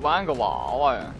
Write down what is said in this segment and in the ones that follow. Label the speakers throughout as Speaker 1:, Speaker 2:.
Speaker 1: 玩个娃娃呀！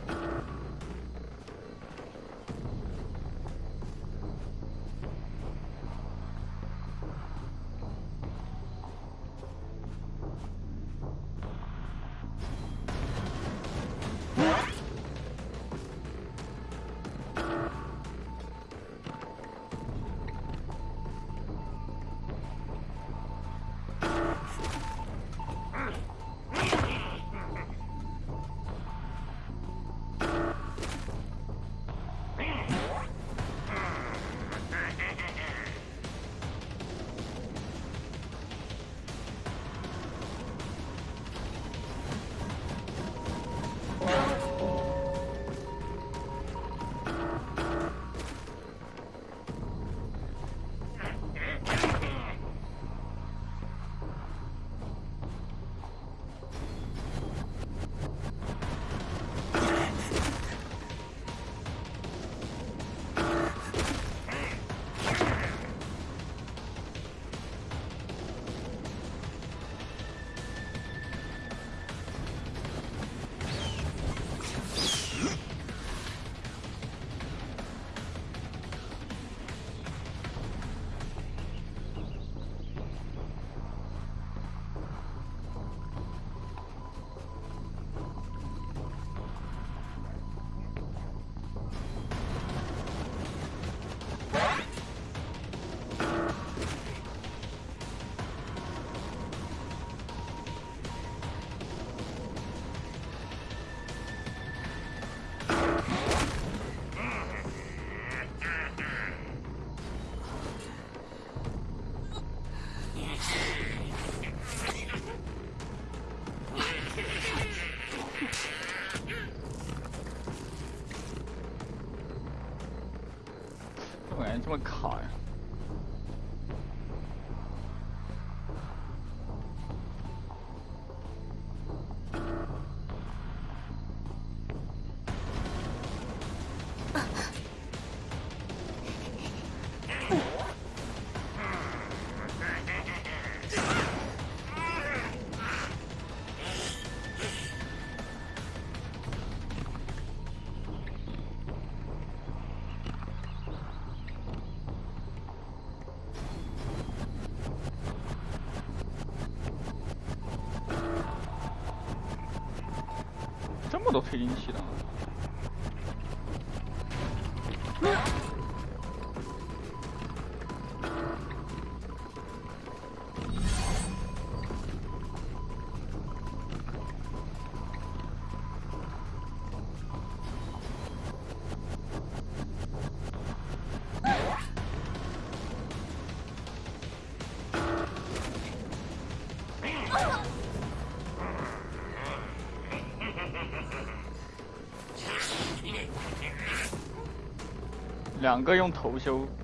Speaker 1: 都配进去了。两个用头修。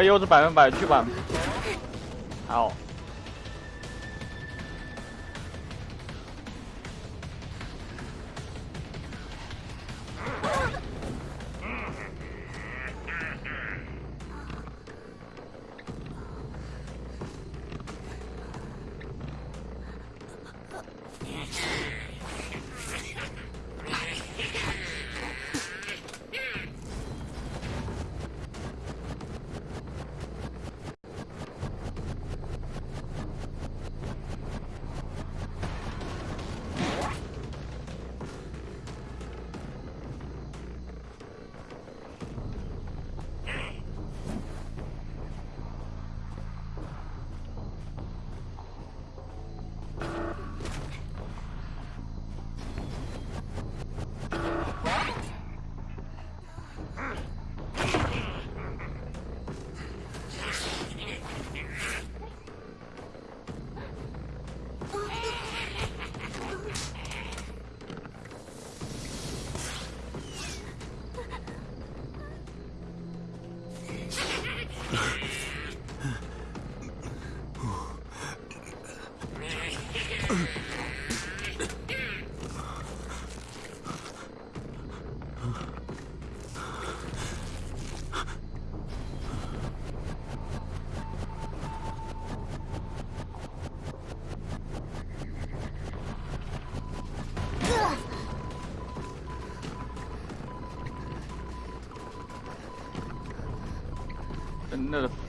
Speaker 1: 不会又是百分百去吧？好。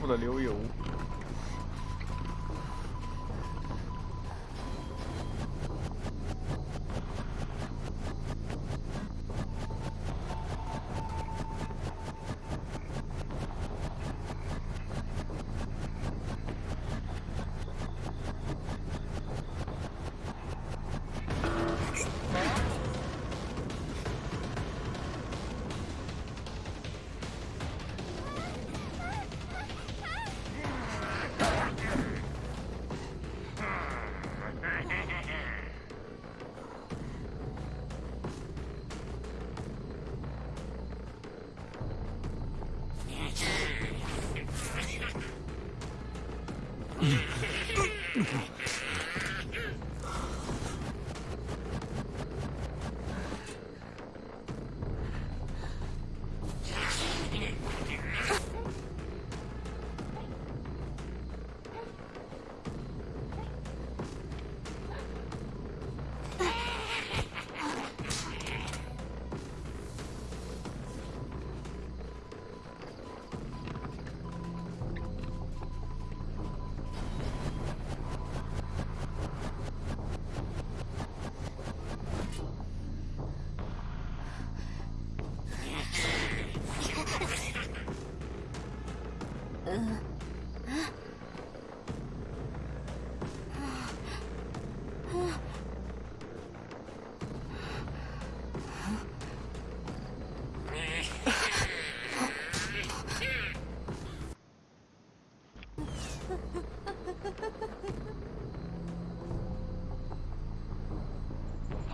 Speaker 1: 富的流油。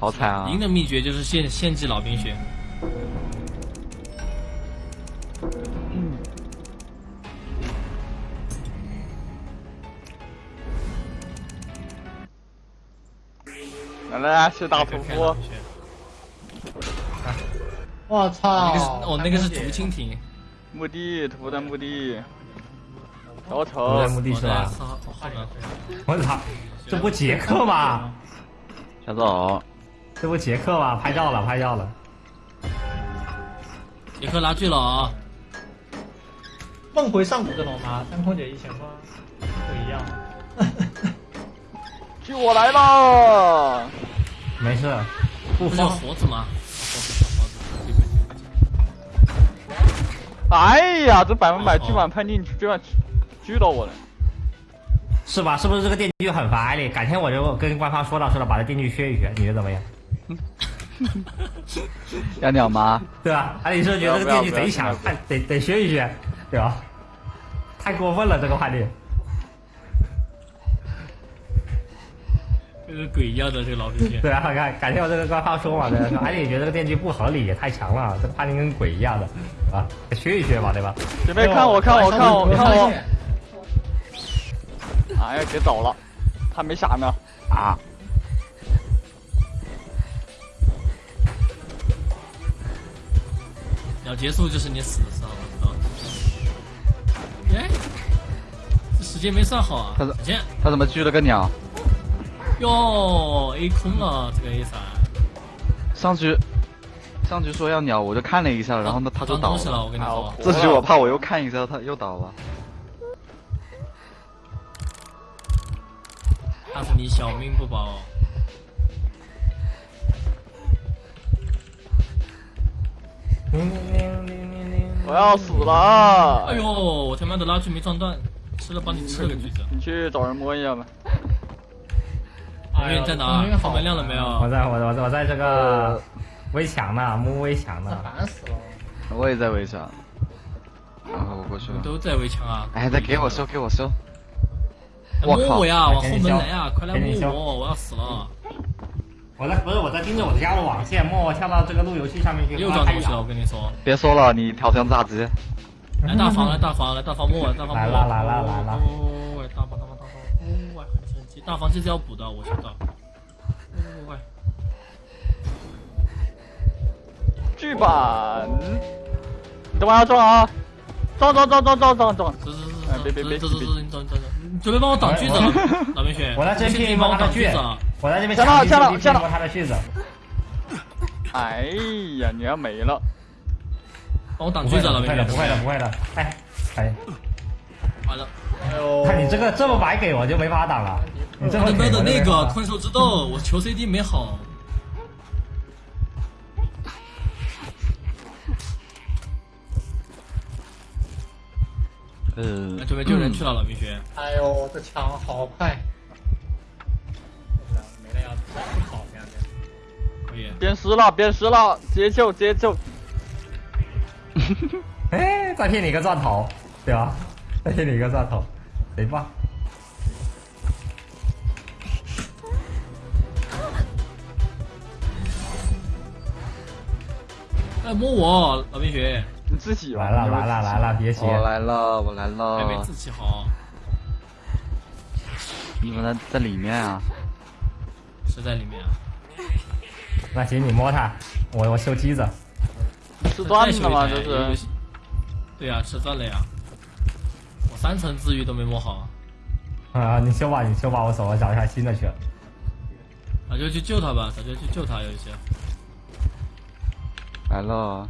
Speaker 1: 好惨啊！
Speaker 2: 赢的秘诀就是献献祭老兵血。
Speaker 1: 来来来，是大屠夫。
Speaker 3: 我操！
Speaker 2: 那个是哦，那个是竹蜻蜓。
Speaker 1: 墓地，屠夫在墓地。小
Speaker 3: 丑。在墓地是吧？我操！这不杰克吗？
Speaker 1: 小走。
Speaker 3: 这不杰克吗？拍照了，拍照了。
Speaker 2: 杰克拉锯了啊！
Speaker 4: 梦回上古的龙吗？跟空姐以前说不一样。
Speaker 1: 救我来了！
Speaker 3: 没事，
Speaker 2: 不是佛子吗？
Speaker 1: 哎呀，这百分百巨版判定居然狙到我了，
Speaker 3: 是吧？是不是这个电锯很烦艾莉？改天我就跟官方说道说道，把这电锯削一削，你觉得怎么样？
Speaker 1: 要鸟吗？
Speaker 3: 对吧？啊，你是觉得这个电锯贼强，得得学一学，对吧？太过分了，这个判定。
Speaker 2: 这个鬼一样的这个老兵线。
Speaker 3: 对啊，看，感谢我这个官方说嘛，对吧？说，哎，你觉得这个电锯不合理，也太强了，这个判定跟鬼一样的，啊，学一学嘛，对吧？
Speaker 1: 准备看我，看我，看我，看我。哎呀，别走了，还没闪呢，啊。
Speaker 2: 要结束就是你死的时候，我知这时间没算好啊！
Speaker 1: 他怎他怎么狙了个鸟？
Speaker 2: 哟，A 空了这个 A 三。
Speaker 1: 上局，上局说要鸟，我就看了一下，然后呢他就倒
Speaker 2: 了。我跟你说，
Speaker 1: 这局我怕我又看一下，他又倒了。
Speaker 2: 他是你小命不保。
Speaker 1: 我要死了！
Speaker 2: 哎呦，我他妈的拉锯没撞断，吃了帮你吃了个橘子。
Speaker 1: 你去找人摸一下吧。
Speaker 2: 哎呀，在哪？后门亮了没有？
Speaker 3: 我在，我我我在这个围墙呢，摸围墙呢。
Speaker 4: 烦死了！
Speaker 1: 我也在围墙。然后我过去了。
Speaker 2: 都在围墙啊！
Speaker 1: 哎，再给我收，给我收！
Speaker 2: 摸我呀，往后门来啊！快来摸我，我要死了！
Speaker 3: 我在不是我在盯着我的家的网线，默默跳到这个路由器上面去。
Speaker 2: 又撞东西了，我跟你说。
Speaker 1: 别说了，你调成炸鸡。
Speaker 2: 来大房，来大房，来大房摸我，大房。来
Speaker 3: 了来了来了。
Speaker 2: 喂，大房大房大房，哦，很神奇，大房这是要补的，我知道。哦，喂。
Speaker 1: 剧版。你等会要撞啊！撞撞撞撞撞撞撞！
Speaker 2: 走走走！哎，别别别！走走走！你走走走！你准备帮我挡锯子，老冰雪。
Speaker 3: 我来这边帮我挡锯子。我在这边
Speaker 1: 抢到抢到抢到
Speaker 3: 他的句子。
Speaker 1: 哎呀，你要没了！
Speaker 2: 帮我挡锯子了，
Speaker 3: 不会的，不会的，不会的。哎，哎，完了
Speaker 4: 哎呦，
Speaker 3: 看你这个这么白给我就没法挡了，你这么给
Speaker 2: 他妈的那个困兽之斗，我求 CD 没好，
Speaker 1: 呃
Speaker 2: 那，准备救人去了，老冰雪。
Speaker 4: 哎呦，这枪好快！没了要再不跑这样子。
Speaker 2: 可以，
Speaker 1: 变尸了，变尸了，接救接救。
Speaker 3: 哎，再骗你一个钻头，对吧？再骗你一个钻头，贼棒！
Speaker 2: 哎，摸我，老冰雪，
Speaker 1: 你自己
Speaker 3: 来了来了来了，别急，
Speaker 1: 我来了，我来
Speaker 2: 还没
Speaker 1: 了。
Speaker 2: 自己好，
Speaker 1: 你们在在里面啊？
Speaker 2: 是在里面啊。
Speaker 3: 那行你摸它，我我修机子。
Speaker 1: 吃断了吗？这是
Speaker 2: 对呀、吃断了呀。我三层治愈都没摸好，
Speaker 3: 啊，你修吧，你修吧，我走了找一下新的去了。
Speaker 2: 早就去救他吧，早就去救他，有一些。
Speaker 1: 来了。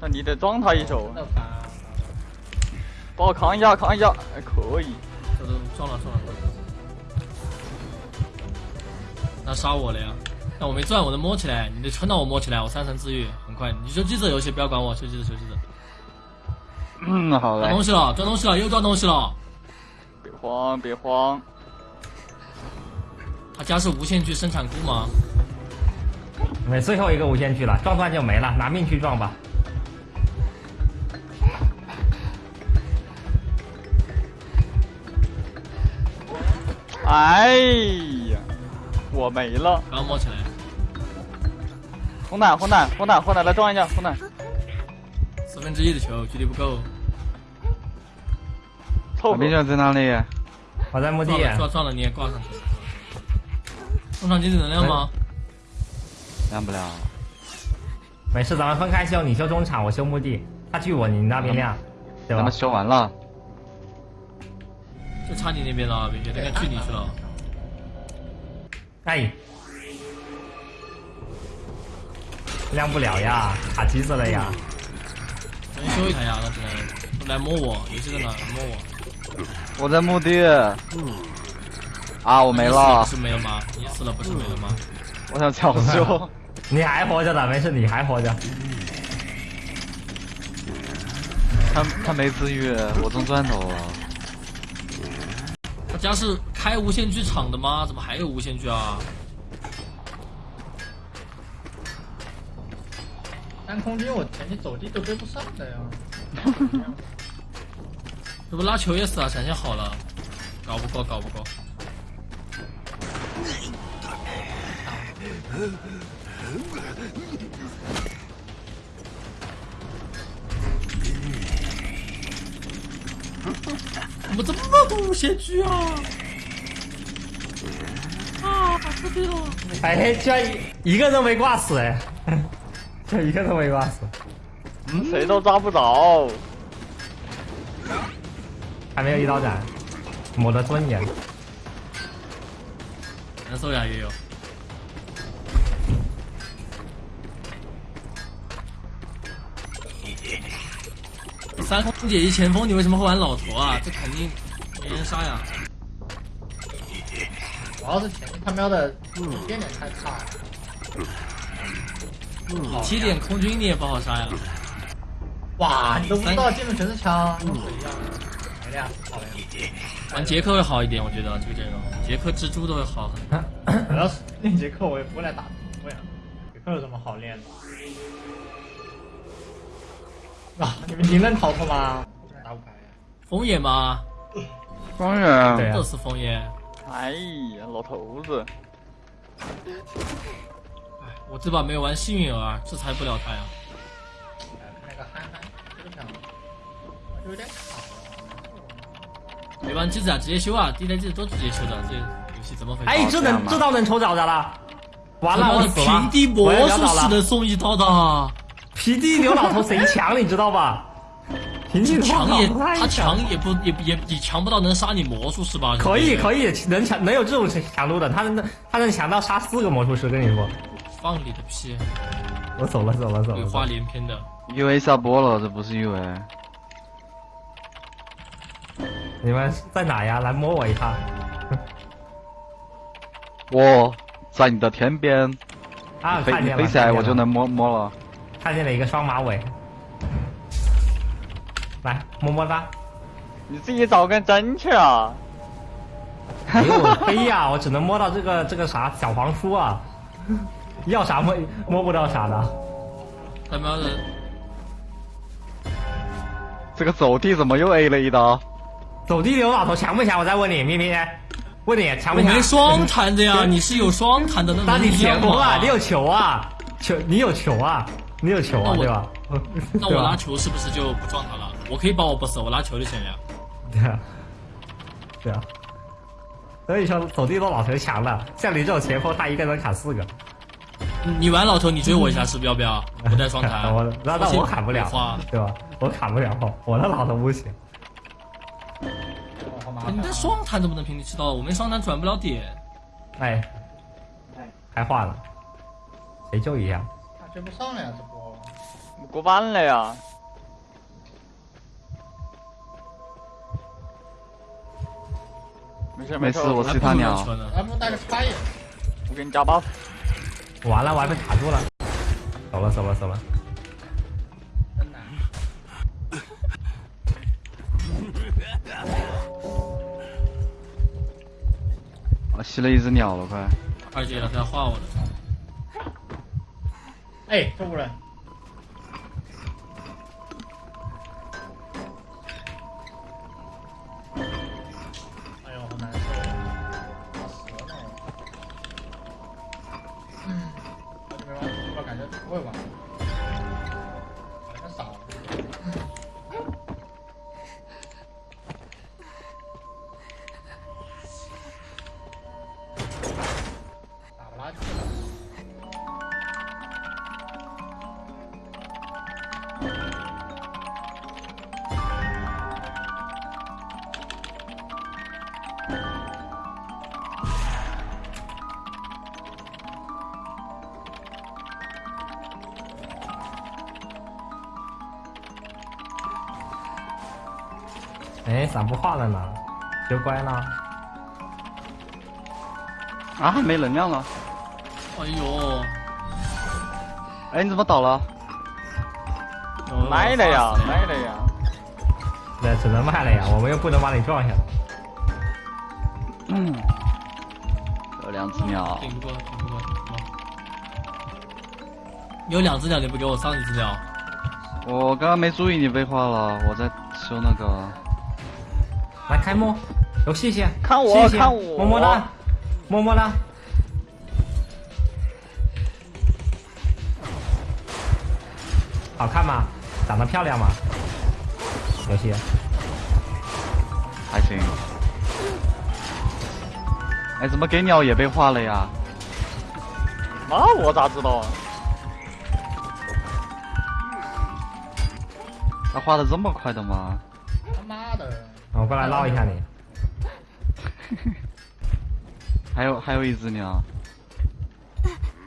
Speaker 1: 那你得撞他一手！帮我扛一下，扛一下，还可以。
Speaker 2: 这都撞了撞了。那杀我了呀？那我没转，我能摸起来，你得撑到我摸起来，我三层治愈很快。你修机子游戏不要管我，修机子修机子。
Speaker 1: 嗯，好
Speaker 2: 东。西了，撞东西了，又撞东西了。
Speaker 1: 别慌，别慌。
Speaker 2: 他家是无限具生产库吗？
Speaker 3: 没最后一个无限具了，撞断就没了，拿命去撞吧。
Speaker 1: 哎呀，我没了。
Speaker 2: 刚摸起来，
Speaker 1: 红奶，红奶，红奶，红奶，来撞一下，红奶。
Speaker 2: 四分之一的球，距离不够。
Speaker 1: 凑合。就在哪里？
Speaker 3: 我在墓地
Speaker 2: 撞，了撞撞了，你也挂上。中场经济能量吗？
Speaker 1: 亮不了。
Speaker 3: 没事，咱们分开修，你修中场，我修墓地。他距我，你那边亮，对吧
Speaker 1: 咱们？修完了。
Speaker 2: 就差你那边了，冰雪，那个距离去了。
Speaker 3: 哎，亮不了呀，卡机子了呀。
Speaker 2: 能修一台呀，那只能来摸我，游戏在哪？摸我。
Speaker 1: 我在墓地。啊，我没了
Speaker 2: 不。是没了吗？你死了不是没了吗？
Speaker 1: 我想抢修。
Speaker 3: 你还活着的，没事，你还活着。
Speaker 1: 他他没自愈，我中钻头了。
Speaker 2: 他家是开无限剧场的吗？怎么还有无限剧啊？
Speaker 4: 但空军我前期走地都追不上的呀。
Speaker 2: 这不拉球也死啊，闪现好了，搞不过，搞不过。怎么这么多无限狙啊？啊，死定了！
Speaker 3: 哎，居然一一个都没挂死哎，就一个都没挂死，
Speaker 1: 嗯，谁都抓不着。
Speaker 3: 还没有一刀斩，我的尊严。
Speaker 2: 难受呀，也有。三空姐一前锋，你为什么会玩老头啊？这肯定没人杀呀！
Speaker 4: 主要是前面他喵的变点太差了。
Speaker 2: 七点空军你也不好杀呀。
Speaker 4: 哇，你都不知道进的全是枪，跟鬼一样。没了呀，好了呀。
Speaker 2: 玩杰克会好一点，我觉得这个阵容，杰克蜘蛛都会好很多。
Speaker 4: 主要是练杰克我也不会来打头呀。杰克有什么好练的？啊，你们赢能逃脱吗？打不开呀。
Speaker 2: 枫叶吗？
Speaker 1: 庄园。
Speaker 3: 对啊
Speaker 2: 都是枫叶。
Speaker 1: 哎呀，老头子。
Speaker 2: 哎，我这把没有玩幸运儿，制裁不了他呀。
Speaker 4: 看那个憨憨，这个枪，就有点卡。
Speaker 2: 没玩机子啊，直接修啊！第一台机子都直接修的，这游戏怎么回事？
Speaker 3: 哎，这能这刀能抽着的了，完了，我
Speaker 2: 的
Speaker 3: 死了
Speaker 2: 平地魔术师能送一刀的。
Speaker 3: 平地牛老头贼强，你知道吧？平地
Speaker 2: 强也他强也不也也也强不到能杀你魔术师吧？
Speaker 3: 可以可
Speaker 2: 以，
Speaker 3: 能强能有这种强度的，他能他能强到杀四个魔术师，跟你说，
Speaker 2: 放你的屁！
Speaker 3: 我走了走了走了。
Speaker 2: 鬼话连篇的
Speaker 1: ，U A 下播了，这不是 U A。
Speaker 3: 你们在哪呀？来摸我一下。
Speaker 1: 我在你的天边，
Speaker 3: 啊，
Speaker 1: 飞
Speaker 3: 看见了，
Speaker 1: 飞起来我就能摸摸了。
Speaker 3: 看见了一个双马尾。来，么么哒。
Speaker 1: 你自己找根针去啊！
Speaker 3: 没有飞呀，我只能摸到这个这个啥小黄书啊，要啥摸摸不到啥的。
Speaker 2: 他妈的，
Speaker 1: 这个走地怎么又 A 了一刀？
Speaker 3: 走地刘老头强不强？我再问你，咪咪，问你强不强？
Speaker 2: 没双弹的呀，你是有双弹的，那
Speaker 3: 那你
Speaker 2: 能一样
Speaker 3: 前锋啊，你有球啊，球你有球啊，你有球啊，对吧？
Speaker 2: 那我拿球是不是就不撞他了？我可以把我不死，我拿球就行了。
Speaker 3: 对啊，对啊。所以说走地都老头强了，像你这种前锋，他一个人砍四个。
Speaker 2: 你玩老头，你追我一下是不是要不要？我带双弹，
Speaker 3: 我那那我砍不了
Speaker 2: 花，
Speaker 3: 对吧？我砍不了，我的老头不行。
Speaker 2: 你带双弹怎么能平地吃到？我没双弹转不了点。
Speaker 3: 哎，哎开化了，谁救一下？
Speaker 4: 他追不上了呀，这波。
Speaker 1: 过半了呀！没事
Speaker 2: 没
Speaker 1: 事，我
Speaker 2: 还不如
Speaker 1: 是他鸟。我给你加 buff。
Speaker 3: 完了，我还被卡住了。走了，走了，走了。
Speaker 4: 真难。
Speaker 1: 我吸了一只鸟了，快！
Speaker 2: 二姐了，他要画我了。
Speaker 4: 哎，这五人。会玩，
Speaker 3: 哎，咋不画了呢？学乖了。
Speaker 1: 啊，没能量了！
Speaker 2: 哎呦，
Speaker 1: 哎，你怎么倒了？卖了呀卖了呀！
Speaker 3: 那只能卖了呀，我们又不能把你撞下来。
Speaker 1: 嗯，有两只鸟。
Speaker 2: 顶不过，顶不过，顶不过。有两只鸟，你不给我上一只鸟？
Speaker 1: 我刚刚没注意你被画了，我在修那个。
Speaker 3: 来开幕，有谢谢，
Speaker 1: 看我
Speaker 3: 谢谢
Speaker 1: 看我
Speaker 3: 么么哒，么么哒。好看吗？长得漂亮吗？游戏，
Speaker 1: 还行。哎，怎么给鸟也被画了呀？那我咋知道啊？他画的这么快的吗？
Speaker 4: 他妈的！
Speaker 3: 我过来捞一下你。
Speaker 1: 还有还有一只鸟，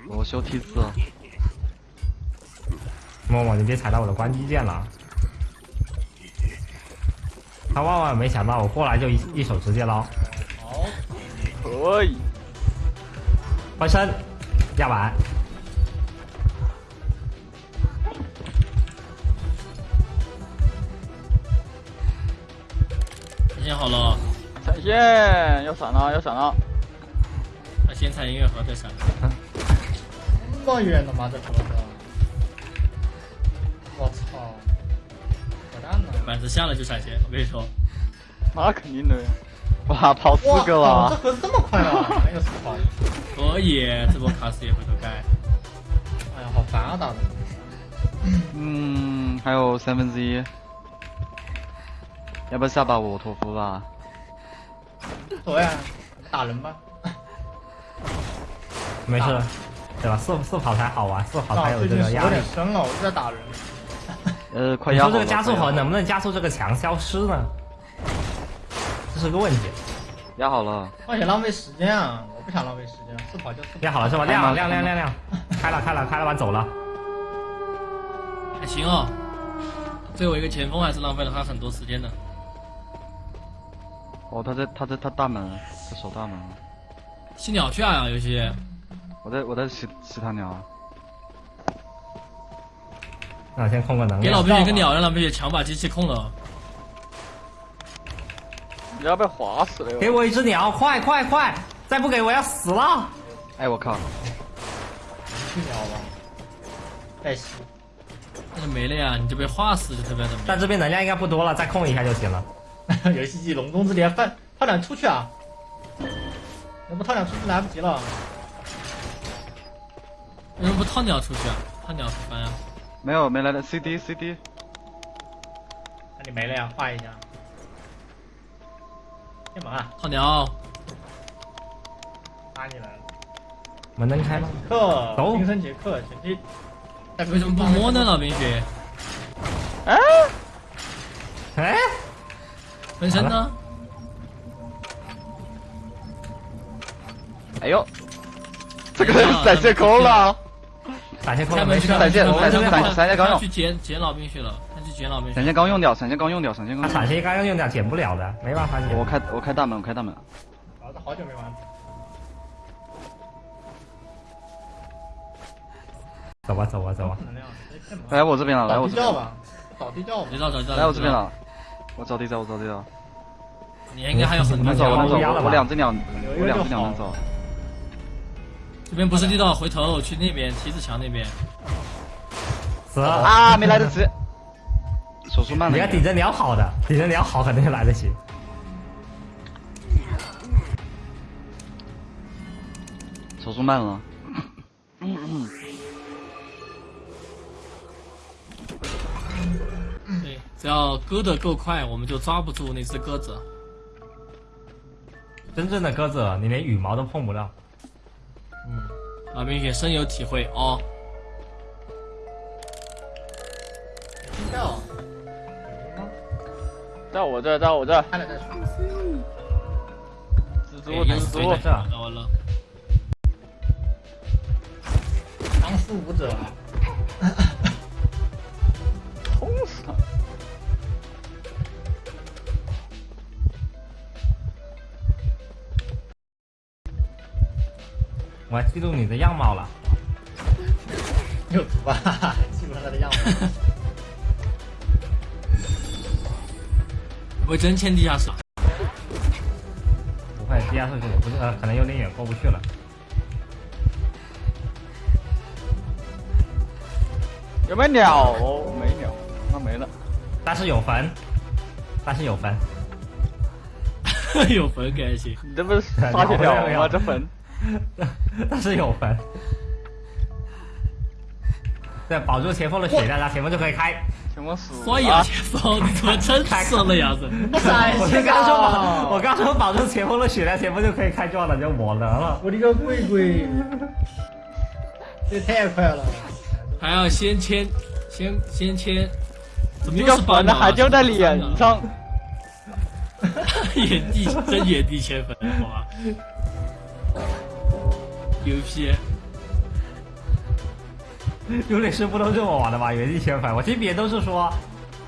Speaker 1: 我修梯子。
Speaker 3: 默默，你别踩到我的关机键了。他万万没想到我过来就一一手直接捞，
Speaker 4: 好，
Speaker 1: 可以。
Speaker 3: 翻身，压板，
Speaker 2: 闪现好了，
Speaker 1: 闪现，要闪了，要闪了。
Speaker 2: 那先踩音乐盒再闪。
Speaker 4: 这么远的吗？这盒子？我操！扯淡呢！
Speaker 2: 板子下了就闪现，我跟你说，
Speaker 1: 那肯定的。哇，跑四
Speaker 4: 哇
Speaker 1: 个
Speaker 4: 了这
Speaker 1: 了。
Speaker 4: 盒子这么快啊！没有死跑。
Speaker 2: 可以，这波卡斯也回头盖。
Speaker 4: 哎呀，好烦啊，打的。
Speaker 1: 嗯，还有三分之一。要不下把我托夫吧？
Speaker 4: 走呀，打人吧。
Speaker 3: 没事，对吧？四四跑才好玩，四跑才有这个压力
Speaker 4: 点。深了，我在打人。
Speaker 1: 呃，快
Speaker 3: 你
Speaker 1: 压好了。
Speaker 3: 说这个加速盒能不能加速这个墙消失呢？这是个问题。
Speaker 1: 压好了。
Speaker 4: 而且浪费时间啊！我不想浪费时间，四跑就四跑。
Speaker 3: 压好了是吧？
Speaker 1: 开吗
Speaker 3: 亮亮亮亮亮，开了开了开了完走了。
Speaker 2: 还行哦，最后一个前锋还是浪费了他很多时间的。
Speaker 1: 哦，他在他在他大门，他守大门。
Speaker 2: 吸鸟去啊，游戏。
Speaker 1: 我在我在吸吸他鸟。
Speaker 3: 那先控个能量
Speaker 2: 给老
Speaker 3: 量。
Speaker 2: 冰雪个鸟，让老冰雪强把机器控了。
Speaker 1: 你要被划死了哟！
Speaker 3: 给我一只鸟，快快快！再不给我要死了。
Speaker 1: 哎，我靠！
Speaker 4: 去鸟吧，再吸。
Speaker 2: 那就没了呀，你就被划死就特别怎么？
Speaker 3: 但这边能量应该不多了，再控一下就行了。
Speaker 4: 游戏机龙中之年，放套两出去啊！要不套两出去来不及了。
Speaker 2: 为什么不套鸟出去啊？套鸟翻呀？
Speaker 1: 没有没来的 CD CD，
Speaker 4: 那你没了呀？画一下。干嘛？
Speaker 2: 套鸟。
Speaker 4: 拉你来了。
Speaker 3: 门能开吗？
Speaker 4: 克，
Speaker 3: 走
Speaker 4: 冰生杰克，前期。
Speaker 2: 为什么不摸呢，老冰雪？
Speaker 1: 哎，
Speaker 3: 哎，
Speaker 2: 分身呢？
Speaker 1: 哎呦，这个人闪现空了。
Speaker 3: 闪现空了。
Speaker 1: 闪现闪现闪现刚用
Speaker 2: 去捡捡老兵去了，他去捡老冰雪。
Speaker 1: 闪现刚用掉，闪现刚用掉，闪现
Speaker 3: 他
Speaker 1: 刚。
Speaker 3: 闪现刚刚用掉减不了的，没办法减。
Speaker 1: 我开我开大门，我开大门。
Speaker 4: 老子好久没玩。
Speaker 3: 走吧走吧走吧。
Speaker 1: 来我这边了，来我这边
Speaker 4: 吧，找地窖吧
Speaker 2: 知。道知道知道。
Speaker 1: 来我这边。了。我找地窖，我找地窖。
Speaker 2: 你应该还有很多
Speaker 1: 我能走，我两只鸟，我两只鸟能走。
Speaker 2: 这边不是地道，回头去那边梯子墙那边。
Speaker 3: 死了。
Speaker 1: 啊，没来得及。手速慢了。
Speaker 3: 你要顶着鸟好的，顶着鸟好肯定来得及。
Speaker 1: 手速慢了。
Speaker 2: 对，只要割得够快，我们就抓不住那只鸽子。
Speaker 3: 真正的鸽子，你连羽毛都碰不到。
Speaker 2: 嗯，老冰雪深有体会哦。
Speaker 4: 地窖。有吗？
Speaker 1: 在我这，到我这。蜘蛛，蜘蛛
Speaker 2: 是谁。
Speaker 3: 这
Speaker 2: 找到了。
Speaker 4: 当书舞者。
Speaker 1: 轰死他！
Speaker 3: 我还记录你的样貌了。
Speaker 4: 有图吧？记录他的样子。
Speaker 2: 不会真欠地下室？
Speaker 3: 不会，地下室不是呃，可能有点远，过不去了。
Speaker 1: 有没有鸟？没鸟，那没了。
Speaker 3: 但是有坟，但是有坟。
Speaker 2: 有坟可还行。
Speaker 1: 你这不是撒血鸟吗？这坟。
Speaker 3: 但是有门。对，保住前锋的血量，然后前锋就可以开。
Speaker 1: 前锋死
Speaker 2: 刷牙前锋，你怎么真死了呀？这。
Speaker 3: 我就刚说保，我刚说保住前锋的血量，前锋就可以开撞了，就我能了。
Speaker 4: 我的个龟龟！这太快了。
Speaker 2: 还要先签，先先签。怎么
Speaker 1: 这个
Speaker 2: 又是斑
Speaker 1: 坟还就在脸上。
Speaker 2: 原地真原地迁坟，好吧？牛批！
Speaker 3: 入殓师不都这么玩的吗？原地迁坟，我听别人都是说，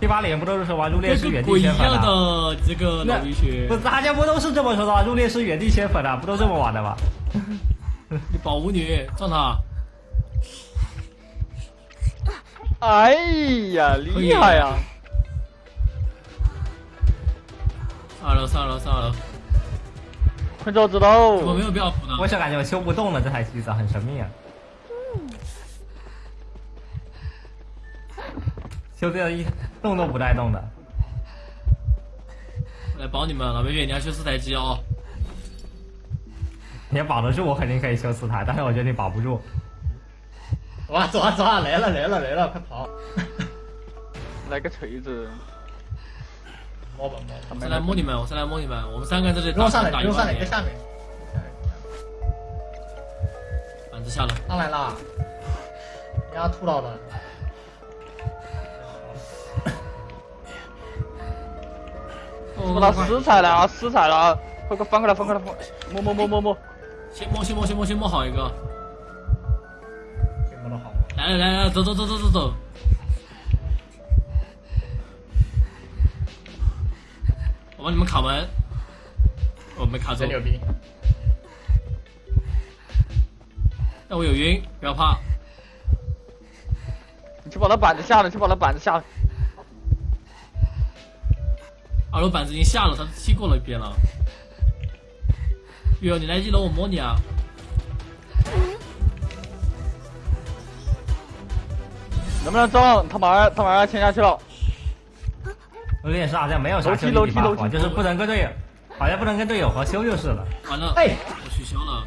Speaker 3: 这把脸不都是说玩入
Speaker 2: 殓
Speaker 3: 师原地迁坟
Speaker 2: 样
Speaker 3: 的？
Speaker 2: 的这个
Speaker 3: 大家不都是这么说的吗？入殓师原地迁坟的，不都这么玩的吗？
Speaker 2: 你保舞女撞他，
Speaker 1: 哎呀，厉害呀！
Speaker 2: 上二楼上二楼上二楼，
Speaker 1: 快走知道。
Speaker 2: 我没有必要扶的。
Speaker 3: 我想感觉我修不动了，这台机子很神秘啊。修这一动都不带动的，
Speaker 2: 来保你们，老美女，你要修四台机哦。
Speaker 3: 你要保得住，我肯定可以修四台，但是我觉得你保不住。
Speaker 4: 走啊走啊走啊！来了来了来了，快跑！
Speaker 1: 来个锤子。
Speaker 4: 摸吧摸吧。
Speaker 2: 我再来摸你们，我再来摸你们，我们三个人在这里打
Speaker 4: 上来，
Speaker 2: 打
Speaker 4: 上来，
Speaker 2: 万年。
Speaker 4: 在下面。
Speaker 2: 板子下了，
Speaker 4: 上来啦！丫吐到了。
Speaker 1: 我到死彩了啊！死彩了啊！快快翻过来，翻过来，翻！摸摸摸摸摸！
Speaker 2: 先摸先摸先摸先摸好一个。
Speaker 4: 先摸的好。
Speaker 2: 来来来来，走走走走走走。我帮你们卡门，我没卡住
Speaker 4: 真。牛逼！
Speaker 2: 但我有晕，不要怕。
Speaker 1: 你去把那板子下了，去把那板子下了。
Speaker 2: 二楼板子已经下了，他踢过了一遍了。月，你来一楼，我摸你啊！
Speaker 1: 能不能中？他马上他马上要签下去了。
Speaker 3: 有点是好像没有啥修理
Speaker 1: 楼梯楼梯
Speaker 3: buff，就是不能跟队友，好像不能跟队友合修就是了，
Speaker 2: 完了，
Speaker 4: 哎，
Speaker 2: 我取消了。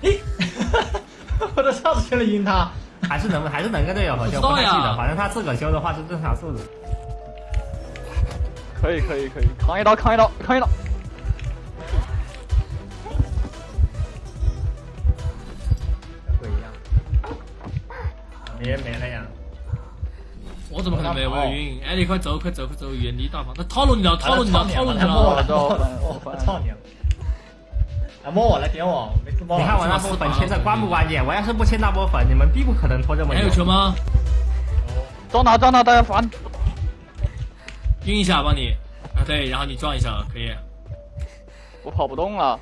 Speaker 4: 我都上次去了赢他。
Speaker 3: 还是能还是能跟队友合修，
Speaker 2: 不知道呀
Speaker 3: 不太记得，反正他自个修的话是正常速度。
Speaker 1: 可以可以可以，扛一刀扛一刀扛一刀。
Speaker 4: 跟鬼一样。你也没了呀？
Speaker 2: 我怎么可能 没有？我有晕。哎，你快走，快走，快走，远离大房。他套路你了，套路你了，
Speaker 4: 啊
Speaker 2: 套路你了。
Speaker 4: 我操你了！来，摸我来，点我，没自摸。
Speaker 3: 你看我那波粉签的关不关键？我要是不签那波粉，你们必不可能拖这么久
Speaker 2: 还有。球吗？
Speaker 1: 撞他撞他，大家烦。
Speaker 2: 晕一下，帮你。啊，对，然后你撞一下，可以。
Speaker 1: 我跑不动了。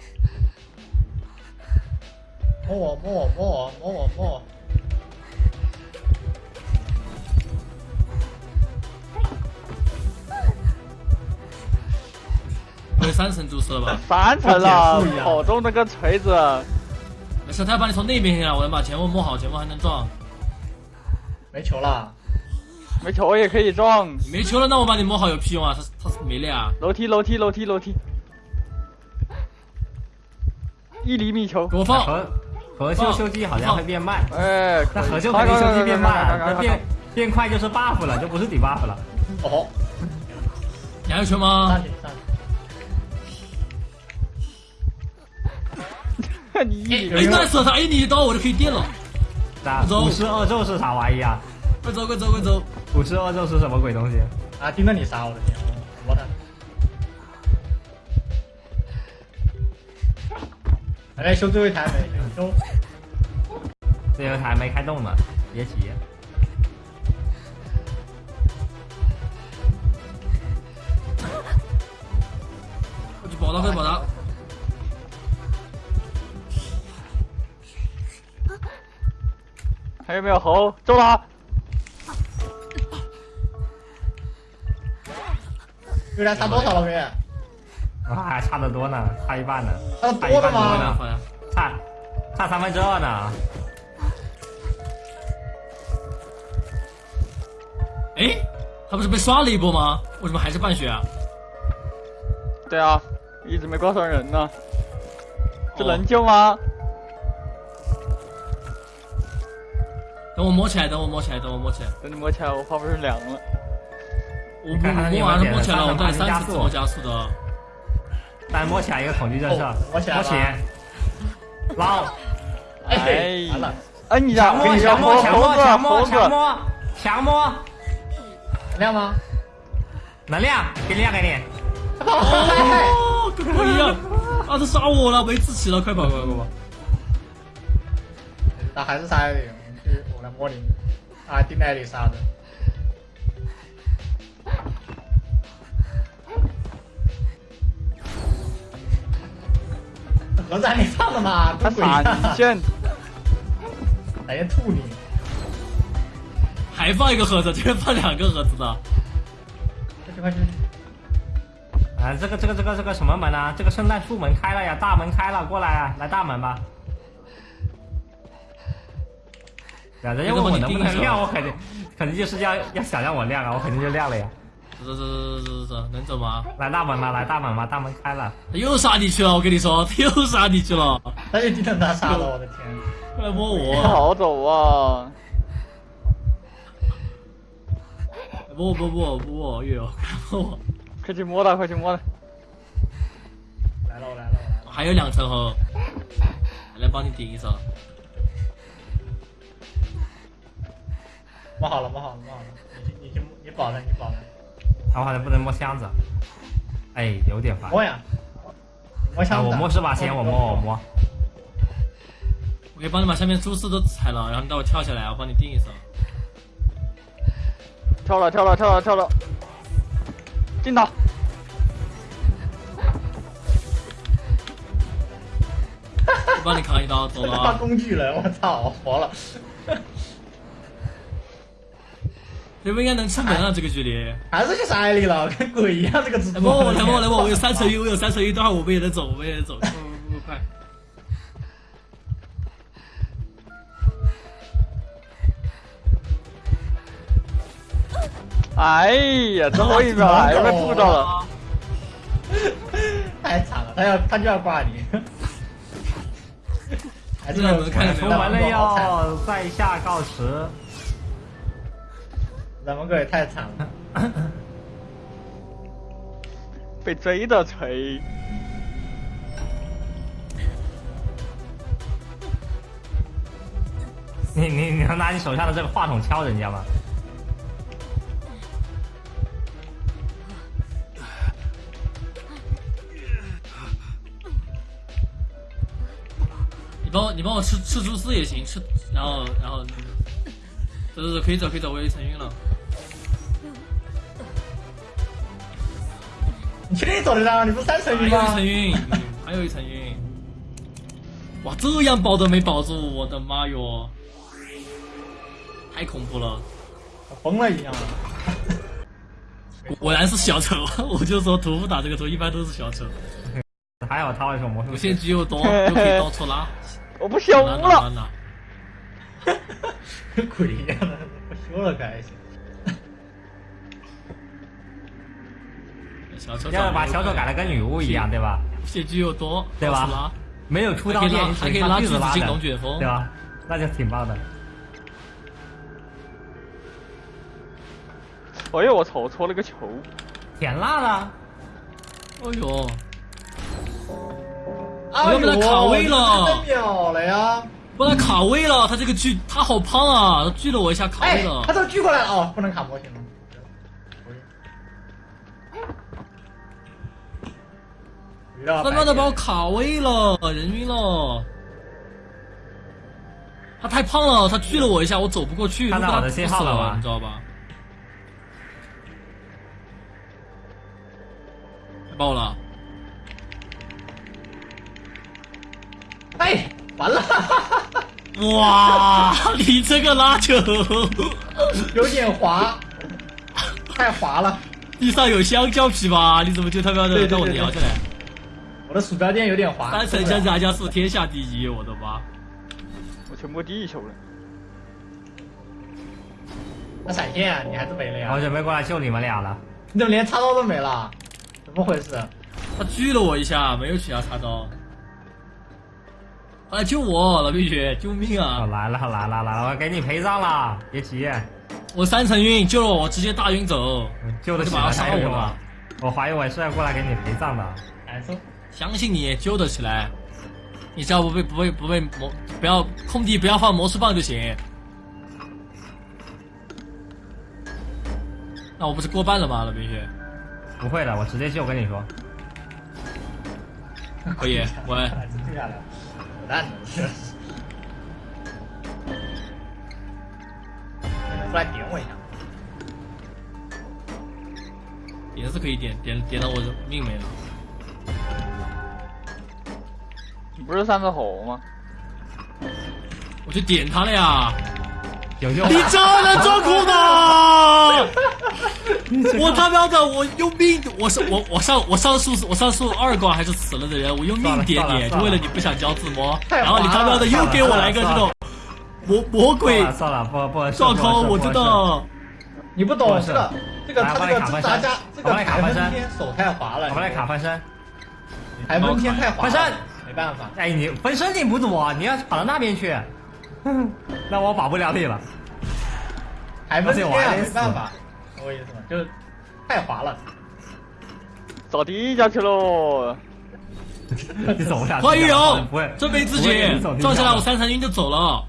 Speaker 4: 摸我，摸我，摸我，摸我，摸我。
Speaker 2: 我有三层注射了吧？
Speaker 1: 三层了
Speaker 4: 跟减速一，样
Speaker 1: 跑中那个锤子。
Speaker 2: 没事，他要把你从那边进来，我能把前锋摸好，前锋还能撞。
Speaker 4: 没球了，
Speaker 1: 没球我也可以撞。
Speaker 2: 没球了，那我把你摸好有屁用啊？他他没了啊。
Speaker 1: 楼梯楼梯楼梯楼梯。一厘米球。
Speaker 2: 给我放。
Speaker 3: 合合修修机好像会变慢，
Speaker 1: 哎，
Speaker 3: 那合
Speaker 1: 可以
Speaker 3: 修肯定修机变慢了，
Speaker 1: 快快快快快
Speaker 3: 这变变快就是 buff 了，就不是底 buff 了。
Speaker 4: 哦，
Speaker 2: 你还有球吗
Speaker 4: 上？去上去。
Speaker 1: 快你一厘
Speaker 2: 哎，
Speaker 1: 米
Speaker 2: 那射他，哎，你一刀我就可以电了。
Speaker 3: 那
Speaker 2: 走
Speaker 3: 五十二咒是啥玩意啊？
Speaker 2: 快走，快走，快走！
Speaker 3: 五十二咒是什么鬼东西？
Speaker 4: 啊，盯着你杀，我的天，我的。还在修最后一台没？修。
Speaker 3: 最后一台没开动呢，别急。
Speaker 2: 我去保他，快去保他！
Speaker 1: 还有没有猴？中了！
Speaker 4: 月亮差多少了没？
Speaker 3: 啊，还差得多呢，差一半呢，
Speaker 4: 差
Speaker 3: 差一半多
Speaker 4: 多了吗？
Speaker 3: 呢，差差三分之二呢。
Speaker 2: 哎，他不是被刷了一波吗？为什么还是半血啊？
Speaker 1: 对啊，一直没挂上人呢。这
Speaker 2: 哦
Speaker 1: 能救吗？
Speaker 2: 等我摸起来，等我摸起来，等我摸起来。
Speaker 1: 等你摸起来，我怕不是凉了。
Speaker 2: 我摸完了摸起来了，我带
Speaker 3: 点三
Speaker 2: 次自动加速的。
Speaker 3: 来摸起来一个恐惧震慑
Speaker 4: 哦，摸起来了
Speaker 3: 摸起，捞，
Speaker 1: 哎，
Speaker 4: 完了，
Speaker 1: 摁一下，
Speaker 3: 强摸
Speaker 1: 跟你说
Speaker 3: 强摸强摸强摸强摸强摸，
Speaker 4: 亮吗？
Speaker 3: 能量给你亮给你。
Speaker 2: 哦，跟我一样。啊，他杀我了，没志气了，快跑，快跑，快跑！
Speaker 4: 那还是杀艾丽，我来摸你。啊，盯着艾丽莎的。盒子还没放呢吗，
Speaker 1: 他
Speaker 4: 跟鬼一样
Speaker 1: 闪一线，
Speaker 4: 来先吐你。
Speaker 2: 还放一个盒子，居然放两个盒子的。
Speaker 4: 快去快去！
Speaker 3: 啊，这个这个这个这个什么门啊？这个圣诞树门开了呀，大门开了，过来啊，来大门吧。呀，人家问我能不能亮，我肯定肯定就是要要想让我亮啊，我肯定就亮了呀。
Speaker 2: 走走走走走走，能走吗？
Speaker 3: 来大门吧，来大门吧，大门开了。
Speaker 2: 他又杀你去了，我跟你说，他又杀你去了。
Speaker 4: 他又盯着他杀了，我的天！
Speaker 2: 快来摸
Speaker 1: 不
Speaker 2: 我，
Speaker 1: 好走啊！
Speaker 2: 摸我摸我摸我，月友，摸我。
Speaker 1: 快去摸他，快去摸他！
Speaker 4: 来了我来了我来了！
Speaker 2: 还有两层猴，来帮你顶一手。
Speaker 4: 摸好了摸好了摸好了，你去你去你保着你保他，
Speaker 3: 啊我好像不能摸箱子。哎，有点烦。
Speaker 4: 摸呀！摸
Speaker 3: 啊，
Speaker 4: 箱子。
Speaker 3: 我摸是吧？先我摸我摸。
Speaker 2: 我可以帮你把下面蛛丝都踩了，然后你待会跳下来，我帮你定一手。
Speaker 1: 跳了，跳了，跳了，跳了！进他！
Speaker 2: 帮你扛一刀，走了啊！
Speaker 4: 工具人，我操，我活了。
Speaker 2: 这不应该能出门啊？这个距离。
Speaker 4: 还是去山里了，跟鬼一样这个蜘蛛。
Speaker 2: 来摸我，来摸我，来摸我！我有三层晕，我有三层晕，待会儿我们也能走，我们也能走，不不快！
Speaker 1: 哎呀，最后一秒还被扑到了。
Speaker 4: 太惨了，他要他就要挂你。还是
Speaker 2: 这两轮看着没有
Speaker 3: 出门了要，在下告辞。
Speaker 4: 咱们哥也太惨了。
Speaker 1: 被追的锤。
Speaker 3: 你你你能拿你手上的这个话筒敲人家吗？
Speaker 2: 你帮我，你帮我吃吃蛛丝也行，吃，然后然后，走走走，可以走可以走，我有一层晕了。
Speaker 4: 你确定走得到？你不是三层
Speaker 2: 还
Speaker 4: 晕吗
Speaker 2: 有一层？晕，嗯还有一层晕。哇，这样保都没保住，我的妈哟！太恐怖了，
Speaker 4: 疯了一样了！
Speaker 2: 果然是小丑，我就说屠夫打这个图一般都是小丑，
Speaker 3: 还好他会说魔术
Speaker 2: 无
Speaker 3: 师
Speaker 2: 限局又多，又 可以到处拉，
Speaker 1: 我不修了，
Speaker 2: 拉。
Speaker 4: 跟 鬼一样的，不修了可还行。
Speaker 2: 小丑
Speaker 3: 要把小丑改的跟女巫一样，对吧？
Speaker 2: 无限局又多，
Speaker 3: 对吧？没有出刀
Speaker 2: 还可以拉
Speaker 3: 剑，
Speaker 2: 还可以拉
Speaker 3: 锯子拉的
Speaker 2: 锯子进龙卷风
Speaker 3: 对吧？那就挺棒的。
Speaker 1: 哎呦，我操，我搓了个球。
Speaker 3: 舔辣了，
Speaker 4: 哎呦，
Speaker 2: 要被他卡位了
Speaker 4: 太秒了呀！
Speaker 2: 被他卡位了，他这个锯他好胖啊，他锯了我一下卡
Speaker 4: 哎
Speaker 2: 位了，
Speaker 4: 他。都锯过来了哦，不能卡模型了。
Speaker 2: 他妈的把我卡位了，人晕了。他太胖了，他锯了我一下，我走不过去，
Speaker 3: 看到我的信号了吧
Speaker 2: 你知道吧？太爆了！
Speaker 4: 哎，完了，
Speaker 2: 哇，你这个拉球，
Speaker 4: 有点滑，太滑了。
Speaker 2: 地上有香蕉皮吧？你怎么就他妈的让我摇下来？
Speaker 4: 我的鼠标垫有点滑。
Speaker 2: 三层香炸加速天下第一，我的妈！
Speaker 1: 我全部地球了。
Speaker 4: 那闪现啊，你还是没了呀
Speaker 3: 我？准备过来救你们俩了。
Speaker 4: 你怎么连插刀都没了？怎么回事？
Speaker 2: 他狙了我一下，没有取下插刀。来救我，老冰雪，救命
Speaker 3: 哦，
Speaker 2: 啊！
Speaker 3: 来了来了来了，我给你陪葬了，别急，
Speaker 2: 我三层晕，救了我，我直接大晕走。
Speaker 3: 救的起来
Speaker 2: 他就马上杀
Speaker 3: 还有什么
Speaker 2: 我了？
Speaker 3: 我怀疑我是要过来给你陪葬的。
Speaker 4: 难受。
Speaker 2: 相信你救得起来，你只要不被不被不被魔不要空地不要放魔术棒就行。那我不是过半了吗，老冰雪？
Speaker 3: 不会的，我直接救，我跟你说。
Speaker 2: 可以，喂，
Speaker 4: 还是这样的，扯淡的是。出来。点我一下。
Speaker 2: 点是可以点，点点到我的命没了。
Speaker 1: 你不是三个猴吗？
Speaker 2: 我去点他了呀！你真能装酷吗？我他喵的，我用命，我是我我上我上树我上树二关还是死了的人，我用命点你，就为了你不想交自摸，然后你他喵的又给我来个这种魔魔鬼
Speaker 3: 算了，不不合适
Speaker 2: 状况，
Speaker 3: 不合适
Speaker 2: 我知。道。
Speaker 4: 你不懂
Speaker 3: 是
Speaker 4: 这个这个他这个
Speaker 3: 我来卡分身
Speaker 4: 驻扎加这个
Speaker 3: 卡分身
Speaker 4: 海分天手太滑了，
Speaker 3: 我们来卡分身。
Speaker 4: 海分天太滑了，办法。
Speaker 3: 哎，你分身你不躲，你要跑到那边去，那我保不了你了。
Speaker 4: 还分天啊，
Speaker 3: 而且我
Speaker 4: 没办法，我意思吗？就是太滑了。
Speaker 1: 找地下去喽。
Speaker 3: 你走不了。
Speaker 2: 花玉荣
Speaker 3: 不会，
Speaker 2: 真没自己撞下来我三层晕就走了。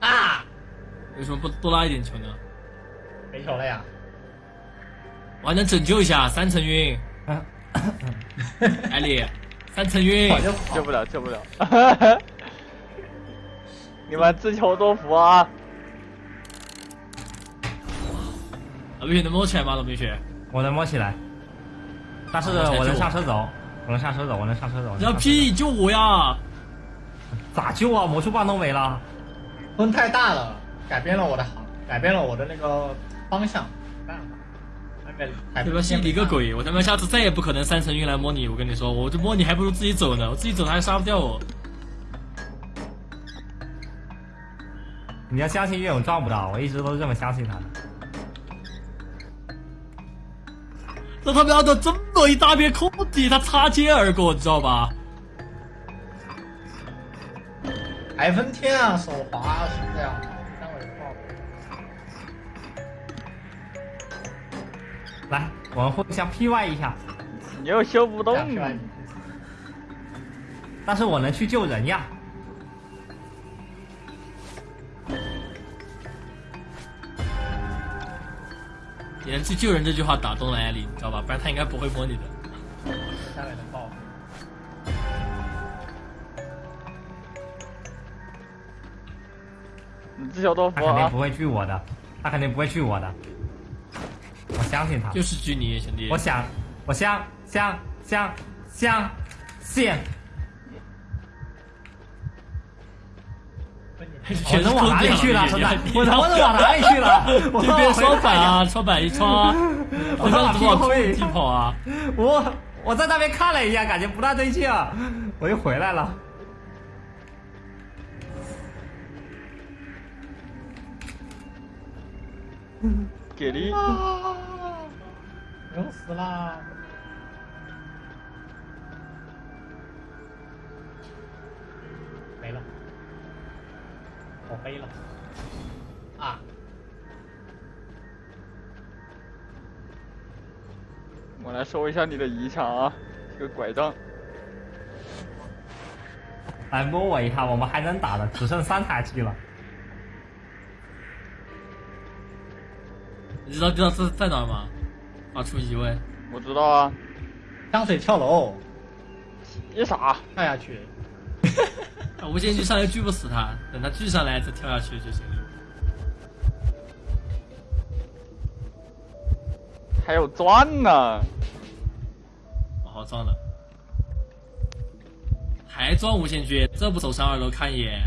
Speaker 4: 啊，
Speaker 2: 为什么不多拉一点球呢？
Speaker 4: 没球了呀！
Speaker 2: 我还能拯救一下三层晕，艾丽，三层晕
Speaker 1: 救不了，救不了。你们自求多福啊！
Speaker 2: 老冰雪能摸起来吗？老冰雪，
Speaker 3: 我能摸起来。但是
Speaker 2: 我
Speaker 3: 能下车走，我能下车走，我能下车走。
Speaker 2: 要
Speaker 3: 上车走
Speaker 2: P 救我呀！
Speaker 3: 咋救啊？魔术棒都没了。
Speaker 4: 风太大了，改变了我的航，改变了我的那个方向，没办法。
Speaker 2: 对吧？信你个！鬼！我他妈下次再也不可能三层运来摸你，我跟你说，我这摸你还不如自己走呢，我自己走他还杀不掉我。
Speaker 3: 你要相信岳勇撞不到，我一直都是这么相信他的。
Speaker 2: 这他喵的这么一大片空地，他擦肩而过，你知道吧？
Speaker 4: 海分天啊，手滑是这样，
Speaker 3: 来，我们互相 PY 一下，
Speaker 1: 你又修不动
Speaker 3: 但是我能去救人呀。
Speaker 2: 你能去救人这句话打动了艾丽，你知道吧？不然他应该不会摸你的。
Speaker 4: 下面的爆。
Speaker 1: 你自小豆腐啊
Speaker 3: 他肯定不！会去我的，他肯定不会去我的。我相信他。
Speaker 2: 就是拘泥，兄弟。
Speaker 3: 我想，我相相相相信，我
Speaker 2: 全
Speaker 3: 能往哪里去了？我能我能往哪里去了？我
Speaker 2: 这边双板啊，双板一穿啊，我
Speaker 3: 往
Speaker 2: 让多少
Speaker 3: 后面
Speaker 2: 一跑啊？
Speaker 3: 我我在那边看了一下，感觉不大对劲啊，我又回来了。
Speaker 1: 给力！
Speaker 4: 啊！牛死啦！没了，我飞了。啊！
Speaker 1: 我来收一下你的遗产啊，这个拐杖。
Speaker 3: 来摸我一下，我们还能打的，只剩三台机了。
Speaker 2: 你知道知道这在哪吗？发出疑问。
Speaker 1: 我知道啊，
Speaker 4: 香水跳楼，
Speaker 1: 你傻，
Speaker 4: 跳下去。
Speaker 2: 啊，无限锯上来锯不死他，等他锯上来再跳下去就行了。
Speaker 1: 还有钻呢。
Speaker 2: 我好撞了，还撞无限锯，这不走上二楼看一眼？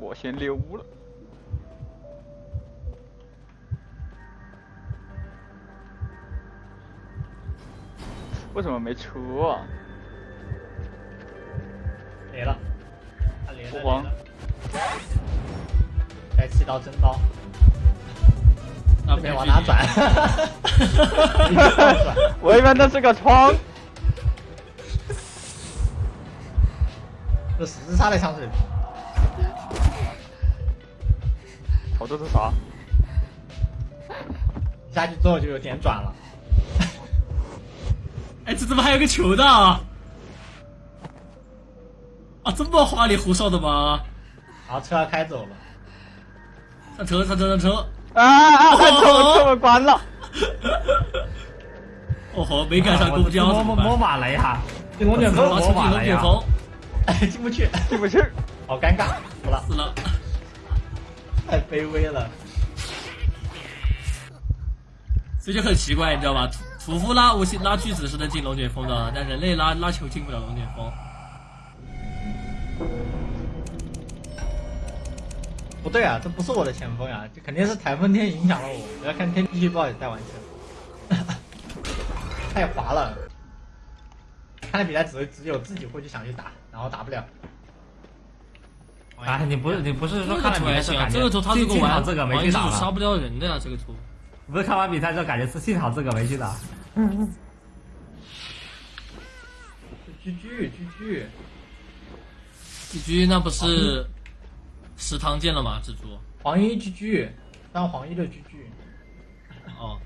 Speaker 1: 我先溜了。为什么没出啊？
Speaker 4: 没了，他连了。
Speaker 1: 不慌
Speaker 4: 连了。该起刀真刀，
Speaker 2: 那
Speaker 4: 这边 往哪转？
Speaker 1: 我以为那是个窗。
Speaker 4: 这十字叉的香水瓶，
Speaker 1: 操，这是啥？
Speaker 4: 下去之后就有点转了。
Speaker 2: 哎，这怎么还有个球的啊？啊，这么花里胡哨的吗？
Speaker 4: 好车要开走了，
Speaker 2: 上车，上车，上车！
Speaker 1: 啊啊啊！车车门关了。
Speaker 2: 哦吼，没赶上公交
Speaker 3: 摸摸摸？马了一下，
Speaker 4: 进龙卷风
Speaker 2: 好，，出进龙卷风，
Speaker 4: 哎，进不去，
Speaker 1: 进不去。
Speaker 4: 好尴尬，死了，
Speaker 2: 死了。
Speaker 4: 太卑微了。
Speaker 2: 所以就很奇怪，你知道吧？屠屠夫拉无限拉锯子是能进龙卷风的，但人类拉拉球进不了龙卷风。
Speaker 4: 不对啊，这不是我的前锋呀，这肯定是台风天影响了我。我要看天气预报也在完成，太滑了。看来比赛只只有自己会去想去打，然后打不了。
Speaker 3: 啊，你不是你不是说看了
Speaker 2: 个图还行啊，
Speaker 3: 比赛就感觉
Speaker 2: 这个图他这个玩
Speaker 3: 这个没
Speaker 2: 玩
Speaker 3: 去打了，
Speaker 2: 是杀不掉人的呀，这个图。
Speaker 3: 不是看完比赛之后感觉是幸好自个没去打。
Speaker 4: 居居居居，
Speaker 2: 寄居那不是食堂见了吗？蜘蛛。
Speaker 4: 黄衣居居，当黄衣的居居。
Speaker 2: 哦，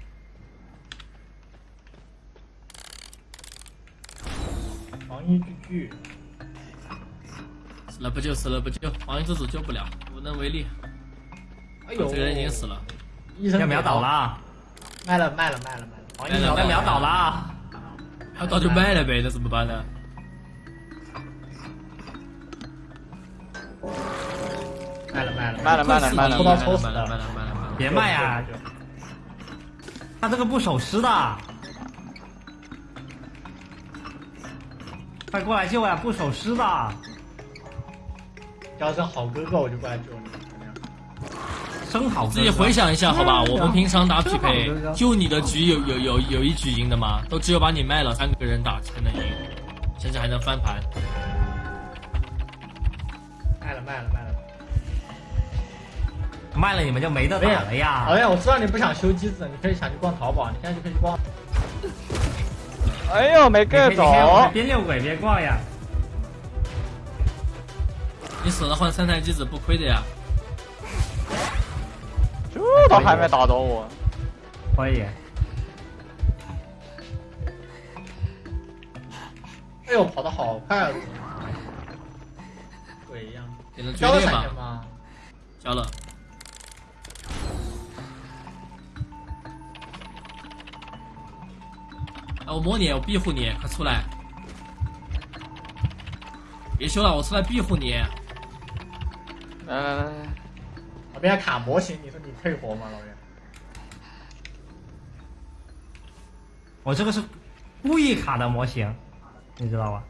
Speaker 4: 黄衣居居，
Speaker 2: 死了不救，死了不救，黄衣之主救不了，无能为力。
Speaker 4: 哎呦，
Speaker 2: 这个人已经死了。
Speaker 4: 医生
Speaker 3: 要秒倒了
Speaker 4: 卖了卖了卖了卖了黄
Speaker 2: 医人
Speaker 3: 被
Speaker 4: 秒
Speaker 3: 倒了
Speaker 2: 啊。要倒就卖了呗那怎么办呢？
Speaker 4: 卖了卖了
Speaker 1: 卖了。卖了卖了
Speaker 4: 抽刀抽死
Speaker 2: 了卖了卖了卖了
Speaker 3: 别卖呀他这个不守尸的。快过来救呀不守尸的。
Speaker 4: 要是好哥哥我就过来救你。
Speaker 2: 自己回想一下，好吧？
Speaker 3: 嗯
Speaker 2: 我们平常打匹配就你的局有有有有一局赢的吗？都只有把你卖了，三个人打才能赢，甚至还能翻盘。
Speaker 4: 卖了卖了卖了。
Speaker 3: 卖了你们就没得打了呀。
Speaker 4: 哎呀，我知道你不想修机子，你可以想去逛淘宝，你现在就可以去逛。
Speaker 1: 哎呦，没
Speaker 3: 你可以
Speaker 1: get
Speaker 3: 你可以我们
Speaker 1: 着，
Speaker 3: 边遛鬼边逛呀。
Speaker 2: 你死了换三台机子不亏的呀。
Speaker 1: 这都还没打着我。
Speaker 3: 可以。
Speaker 4: 哎呦，跑的好快啊！鬼一样。
Speaker 2: 给他
Speaker 4: 交了
Speaker 2: 决裂吧
Speaker 4: 闪现？吗？
Speaker 2: 交了。啊，我摸你，我庇护你，快出来！别修了，我出来庇护你。
Speaker 1: 来来来来，
Speaker 4: 老边卡模型，你说你退活吗，老袁？
Speaker 3: 我这个是故意卡的模型，你知道吧？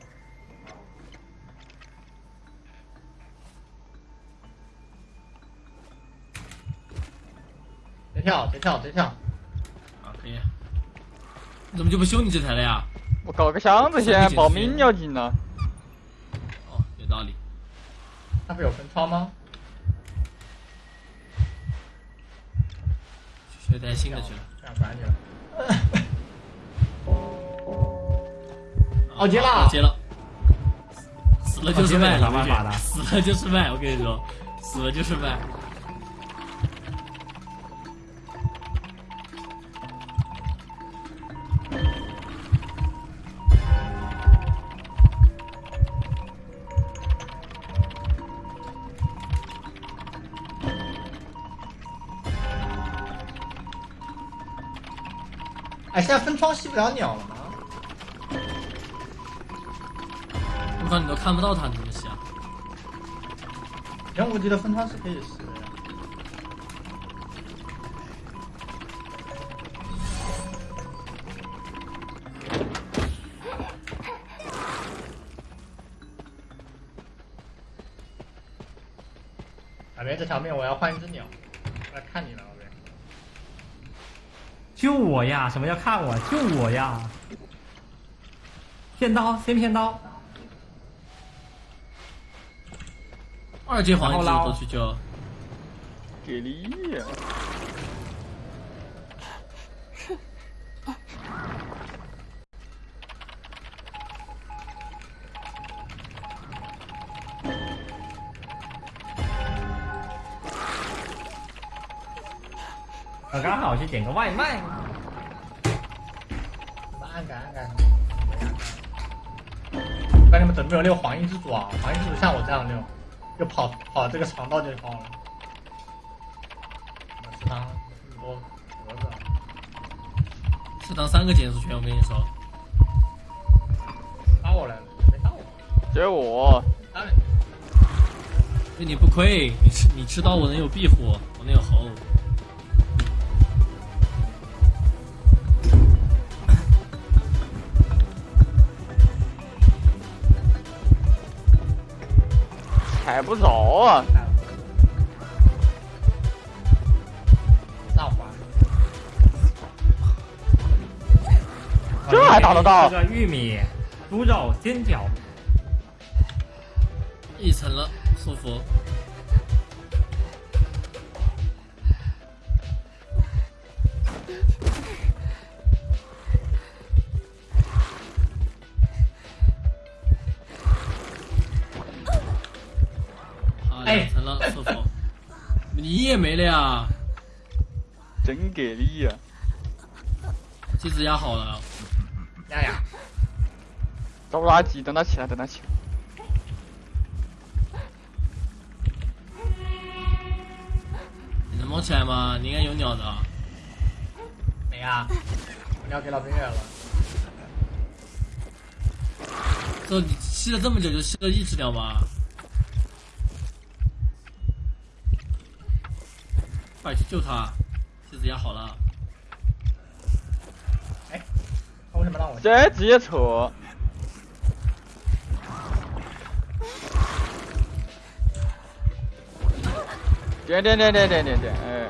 Speaker 4: 别跳，别跳，别跳！
Speaker 2: 啊，可以。你怎么就不修你这台了呀？
Speaker 1: 我搞个箱子先，保命要紧呢。
Speaker 2: 哦，有道理。
Speaker 4: 那不有分窗吗？
Speaker 2: 去带新的去 了。
Speaker 4: 这样管你了。
Speaker 2: 啊
Speaker 4: 哦接了
Speaker 2: 好接了。死了就是卖，死了就是卖，我跟你说，死了就是卖。
Speaker 4: 吸不了鸟了吗？
Speaker 2: 我靠，你都看不到他，你怎么吸啊？
Speaker 4: 以前我记得分窗是可以吸的呀。老边这条命我要换一只鸟，我来看你了，老边。
Speaker 3: 救我呀！什么叫看我？救我呀！骗刀，先骗刀。
Speaker 2: 二阶黄一直
Speaker 3: 然后捞
Speaker 2: 都去救。
Speaker 1: 给力呀！
Speaker 3: 我刚好去点个外卖。
Speaker 4: 怎么没有遛黄衣之主啊？黄衣之主像我这样遛，就跑跑这个肠道就好了。食堂这么多盒子啊，
Speaker 2: 食堂三个减速圈，我跟你说。
Speaker 4: 打我来了，没打我，
Speaker 1: 接我，
Speaker 4: 打你。
Speaker 2: 不亏，你吃你吃刀，我能有壁虎，我能有猴。
Speaker 1: 踩不着啊！
Speaker 4: 上滑，
Speaker 1: 这还打得到
Speaker 3: 这个玉米、猪肉、煎饺，
Speaker 2: 一层了，舒服。
Speaker 1: 给力呀！
Speaker 2: 机子压好了。
Speaker 4: 呀呀，
Speaker 1: 找垃圾，等他起来，等他起来。
Speaker 2: 你能摸起来吗？你应该有鸟的。
Speaker 4: 没呀，我鸟给老兵远了。
Speaker 2: 这你吸了这么久，就吸了一只鸟吗？快去救他！
Speaker 1: 这直接扯。点点点点点点点，哎。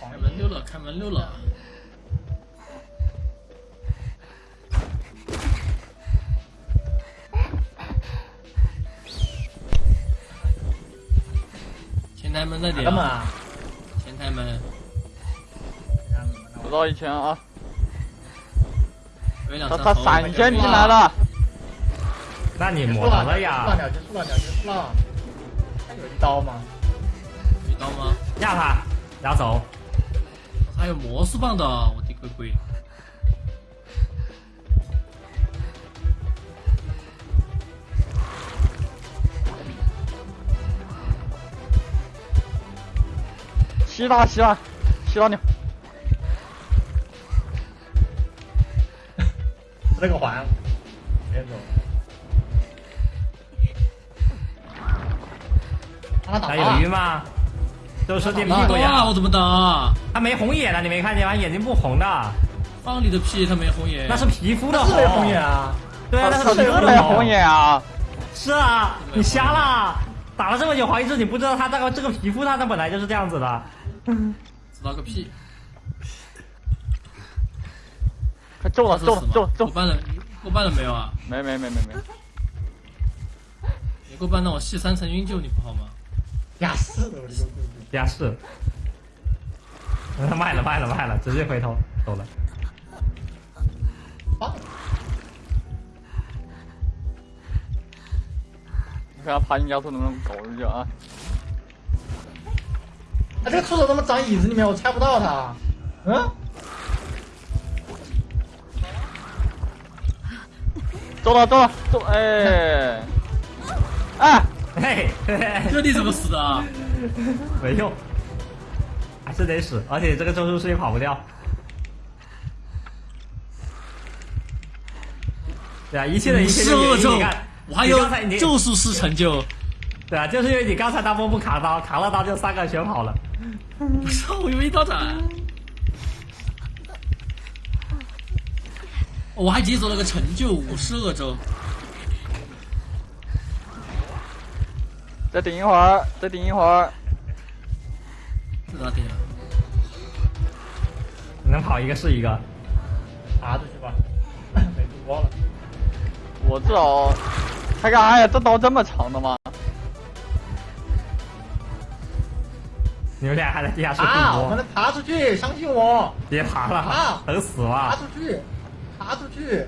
Speaker 2: 开门溜了，开门溜了。门在点
Speaker 4: 干，嘛？
Speaker 2: 前台门
Speaker 1: 不到一千啊！他他闪现进来了，
Speaker 3: 那你
Speaker 4: 结束
Speaker 3: 抹到
Speaker 4: 了，
Speaker 3: 了呀？
Speaker 4: 鸟结束了，鸟结束了。还有一刀吗？
Speaker 2: 有一刀吗？
Speaker 3: 压他，压走。
Speaker 2: 还有魔术棒的，我的鬼鬼！
Speaker 1: 吸他吸他吸到你！
Speaker 4: 吃了个环，别走。让他打
Speaker 3: 还
Speaker 4: 吧
Speaker 3: 有鱼吗？都是电屁！股呀
Speaker 2: 我！怎么打？
Speaker 3: 他没红眼的，你没看见吗？眼睛不红的，
Speaker 2: 放你的屁！他没红眼。
Speaker 3: 那是皮肤的
Speaker 4: 那是没红眼啊！
Speaker 3: 对啊，那
Speaker 1: 是
Speaker 3: 是皮肤的
Speaker 1: 没红。眼啊！
Speaker 3: 是啊，你瞎了。打了这么久黄一志，你不知道他这个这个皮肤，他它本来就是这样子的。
Speaker 2: 知道个屁！
Speaker 1: 快中了中了中了中了！
Speaker 2: 过半了，过半了没有啊？
Speaker 1: 没没没没没，
Speaker 2: 你过半让我系三层晕救你不好吗？
Speaker 4: 呀，是的，我这个故事。
Speaker 3: 呀是。卖了卖了卖了，直接回头走了。
Speaker 4: 棒！
Speaker 1: 你看他爬进加速能不能搞出去啊？
Speaker 4: 他这个触手怎么长椅子里面？我猜不到他。嗯？
Speaker 1: 中了中了中！哎，哎，
Speaker 3: 嘿，
Speaker 2: 这你怎么死的啊？
Speaker 3: 没用，还是得死，而且这个咒术师也跑不掉。对啊，一切的一切
Speaker 2: 十
Speaker 3: 就原
Speaker 2: 二咒
Speaker 3: 因你看，，
Speaker 2: 我还有咒术师成就。
Speaker 3: 对啊，就是因为你刚才大波不卡刀，卡了刀就三个全跑了。
Speaker 2: 不是，我以为刀斩。我还解锁了个成就五十二周，
Speaker 1: 再顶一会儿，再顶一会儿。
Speaker 2: 这咋顶了？
Speaker 3: 能跑一个是一个。
Speaker 4: 爬出去吧。没主播了。
Speaker 1: 我至少，他干啥呀？这刀这么长的吗？
Speaker 3: 你们俩还在地下室
Speaker 4: 啊！
Speaker 3: 互搏，
Speaker 4: 我们能爬出去，相信我。
Speaker 3: 别爬了
Speaker 4: 啊，
Speaker 3: 等死了爬。
Speaker 4: 出去，爬出去。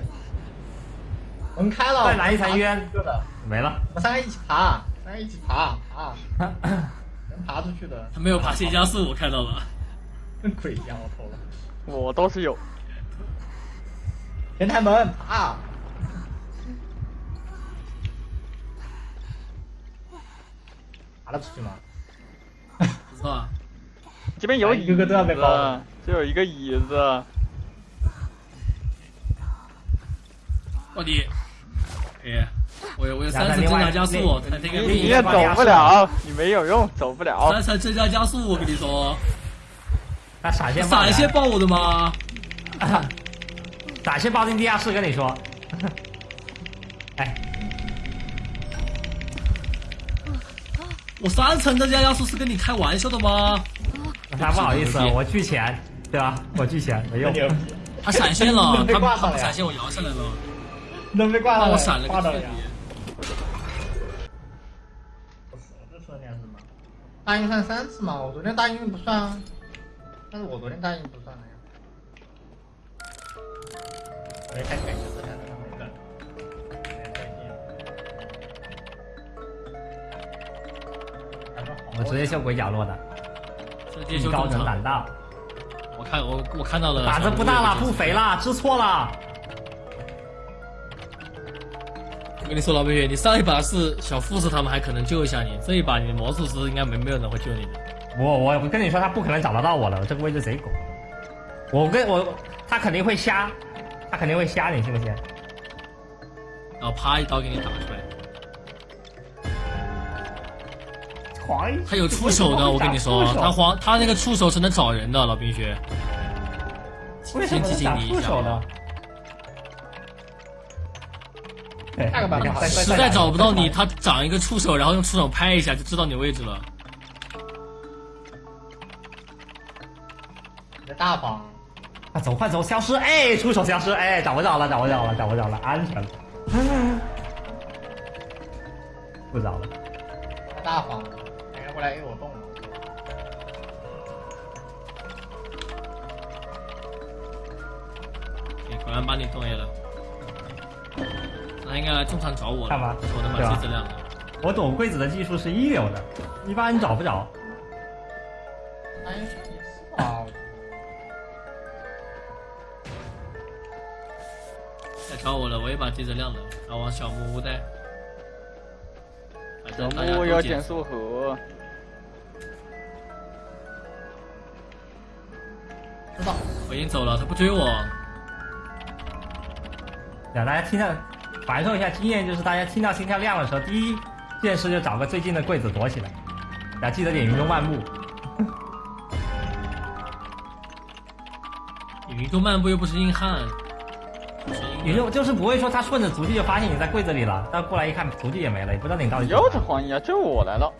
Speaker 4: 门开了。
Speaker 3: 再来一层冤
Speaker 4: 对的。
Speaker 3: 没了。
Speaker 4: 我们三个一起爬，三个一起爬爬，能爬出去的。
Speaker 2: 他没有爬线加速，我看到了。
Speaker 4: 跟 鬼一样，我头了。
Speaker 1: 我倒是有。
Speaker 4: 前台门爬。爬得出去吗？
Speaker 1: 这边有椅子，
Speaker 4: 一个个都要被包了
Speaker 1: 这有一个椅子。
Speaker 2: 到底，哎，我有我有三层增加加速，
Speaker 1: 你也走不了，你没有用，走不了。
Speaker 2: 三层增加加速，我跟你说，
Speaker 3: 他闪现
Speaker 2: 闪现爆我的吗？
Speaker 3: 闪现爆进地下室，跟你说。哎，
Speaker 2: 我三层的加加速是跟你开玩笑的吗？
Speaker 3: 他不好意思，我拒钱，对吧？我拒钱没用。
Speaker 2: 他闪现了，他
Speaker 4: 挂上了
Speaker 2: 他闪现我摇下来了，
Speaker 4: 能被挂
Speaker 2: 我闪了
Speaker 4: 挂到了呀。不是，我这说你是什么？答应算三次嘛，我昨天答应不算啊，但是我昨天答应不算了呀。我也开
Speaker 3: 我直接秀鬼角落的，
Speaker 2: 这接就
Speaker 3: 艺高
Speaker 2: 正常。
Speaker 3: 人胆大，
Speaker 2: 我看我我看到了，
Speaker 3: 胆子不大了，不肥。了，知错了。
Speaker 2: 我跟你说，老北岳，你上一把是小护士他们还可能救一下你，这一把你魔术师应该没没有人会救你的。
Speaker 3: 我我我跟你说，他不可能找得到我了，这个位置贼狗。我跟我他肯定会瞎，他肯定会瞎，你信不信？
Speaker 2: 然后啪一刀给你打出来。他有触手的，我跟你说，他黄他那个触手是能找人的，老冰雪。
Speaker 3: 为什么是长触手呢？
Speaker 4: 下个版本好
Speaker 3: 实
Speaker 2: 实在找不到你，他长一个触手，然后用触手拍一下就知道你位置了。
Speaker 4: 你的大方，
Speaker 3: 快走快走，消失！哎，触手消失！哎，找不着了，找不着了，找不着了，安全了。不找了。
Speaker 4: 他大方，过来 A 我动了。
Speaker 2: 你果然把你动 A 了，那应该来中场找我了。
Speaker 3: 干嘛
Speaker 2: 我能
Speaker 3: 对吧
Speaker 2: 把机子亮了。
Speaker 3: 我躲柜子的技术是一流的，一般人找不着。
Speaker 4: 哎，也是吧。
Speaker 2: 来找我了，我也把机子亮了，然后往小木屋带。反
Speaker 1: 小木要减速盒，
Speaker 2: 我已经走了，他不追我。
Speaker 3: 让大家听到，感受一下经验，就是大家听到心跳亮的时候，第一件事就找个最近的柜子躲起来，然后记得点云中漫步。
Speaker 2: 云中漫步又不是硬汉，不是硬汉。
Speaker 3: 云中就是不会说他顺着足迹就发现你在柜子里了，但过来一看足迹也没了，也不知道你到底。
Speaker 1: 又是黄衣啊！就我来了，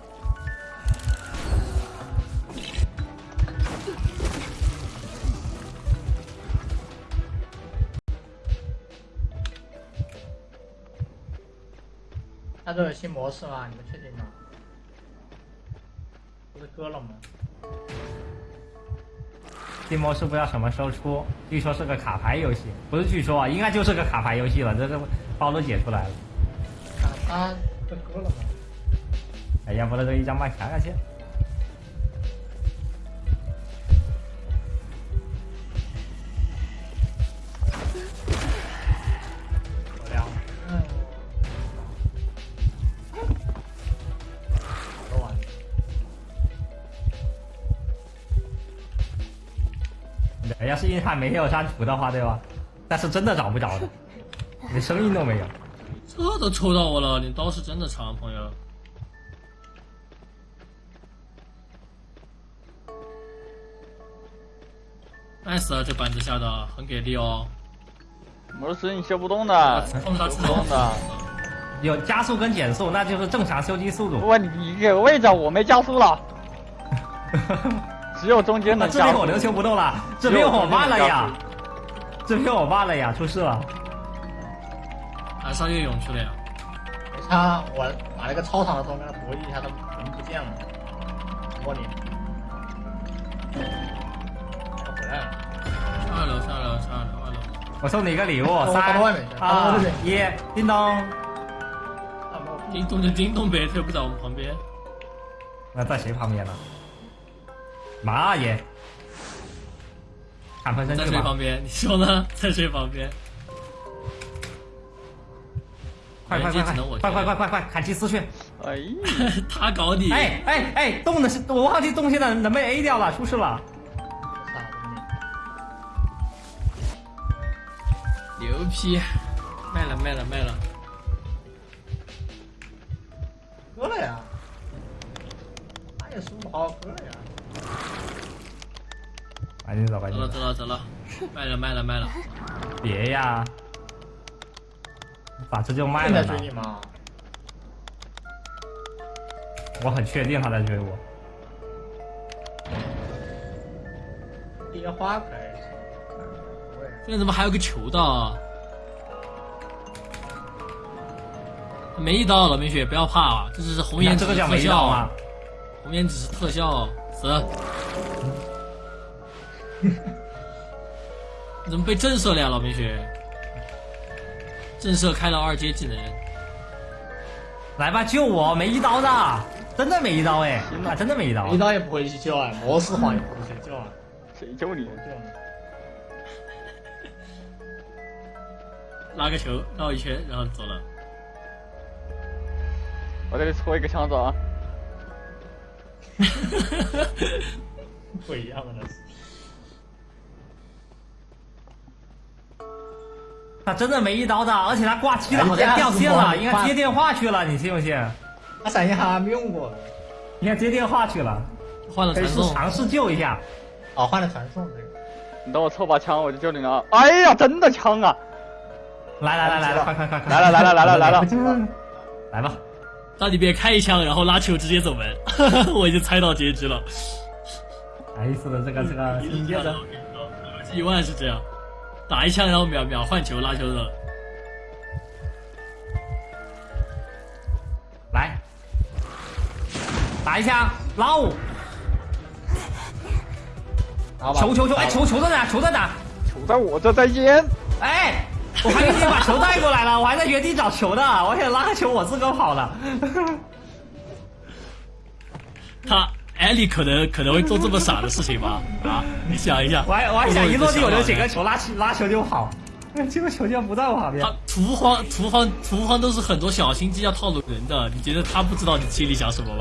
Speaker 4: 他这有新模式吗？你们确定吗？不是割了吗？
Speaker 3: 新模式不知道什么时候出，据说是个卡牌游戏，不是据说啊，应该就是个卡牌游戏了，这个包都解出来了。
Speaker 4: 看他这割了吗？
Speaker 3: 哎，呀不能这一张麦看看去。汉没有删除的话，对吧？但是真的找不着的，连声音都没有。
Speaker 2: 这都抽到我了，你刀是真的长，朋友。nice 啊，这板子下的很给力哦。
Speaker 1: 模式你修不动的，
Speaker 2: 碰它
Speaker 1: 修不动的。
Speaker 3: 有加速跟减速，那就是正常修机速度。
Speaker 1: 喂，你给个位置，我没加速了，只有中间
Speaker 3: 那
Speaker 1: 能加速。
Speaker 3: 这边我能修不动了，这边我慢了呀，这边我慢了呀，出事了。
Speaker 2: 啊上越勇去了呀？
Speaker 4: 他我把那个操场的时候跟他博弈一下，他人不见了，摸你。他回来了。
Speaker 2: 上二楼，上二楼，上二楼，二楼。
Speaker 3: 我送你一个礼物，三二一，叮咚。
Speaker 4: 啊，没有
Speaker 2: 叮咚就叮咚呗，他又不在我们旁边。
Speaker 3: 那在谁旁边呢？妈耶！砍分身
Speaker 2: 在
Speaker 3: 去吧。
Speaker 2: 谁旁边？你说呢？在谁旁边？
Speaker 3: 快快快快快快快快快，砍祭司去！
Speaker 1: 哎呀，
Speaker 2: 他搞你！
Speaker 3: 哎哎哎，动的是我忘记动现在能被 A 掉了，出事了。
Speaker 2: 牛批！卖了卖了卖了！
Speaker 4: 割了呀！他也输不好，割了呀！
Speaker 3: 赶紧走，赶
Speaker 2: 走了
Speaker 3: 紧走！
Speaker 2: 走了走了，卖了卖了卖了！
Speaker 3: 别呀！把这就卖了呢
Speaker 4: 正在追。你吗？
Speaker 3: 我很确定他在追我。
Speaker 4: 野花可
Speaker 2: 现在怎么还有个球道啊？没一刀，老冰雪不要怕啊，这只是红颜
Speaker 3: 这个叫
Speaker 2: 特效
Speaker 3: 没到吗
Speaker 2: 啊，？红颜只是特效，死！你 怎么被震慑了呀，老冰雪？震慑开了二阶技能，
Speaker 3: 来吧，救我！没一刀的，真的没一刀哎！啊，真的没一刀
Speaker 4: 一。刀也不会去救啊，模式皇也不会去救啊，
Speaker 1: 谁救你
Speaker 4: 我？救你。
Speaker 2: 拉个球绕一圈，然后走了。
Speaker 1: 我这里戳一个枪子啊！
Speaker 4: 不一样的那是。
Speaker 3: 他真的没一刀的，而且他挂机了，
Speaker 4: 哎
Speaker 3: 好像掉线了，应该接电话去了，你信不信？
Speaker 4: 他闪现还没用过。
Speaker 3: 应该接电话去了，
Speaker 2: 换了传送，
Speaker 3: 试尝试救一下。
Speaker 4: 哦，换了传送这个。
Speaker 1: 你等我凑把枪，我就救你了。哎呀，真的枪啊！
Speaker 3: 来来来来来，快快快快！
Speaker 1: 来了来了来了来了！
Speaker 3: 来吧，
Speaker 2: 那你别开一枪，然后拉球直接走门，我已经猜到结局了。
Speaker 3: 哎，是的，这个这个新接着，
Speaker 2: 一万是这样，打一枪然后秒秒换球拉球的。
Speaker 3: 来，打一枪，
Speaker 4: 拉我
Speaker 3: 球球球，哎，球球在哪？球在哪？
Speaker 1: 球在我这，在烟。
Speaker 3: 哎，我还给你把球带过来了，我还在原地找球呢，我想拉个球，我自个跑了。
Speaker 2: 他艾利可能可能会做这么傻的事情吗？啊，你想一下，
Speaker 3: 我还我还想一落地我就捡个
Speaker 2: 球。
Speaker 3: 拉起拉球就跑，这个球竟然不在我旁边
Speaker 2: 他。屠荒屠荒屠荒都是很多小心机要套路人的，你觉得他不知道你心里想什么吗？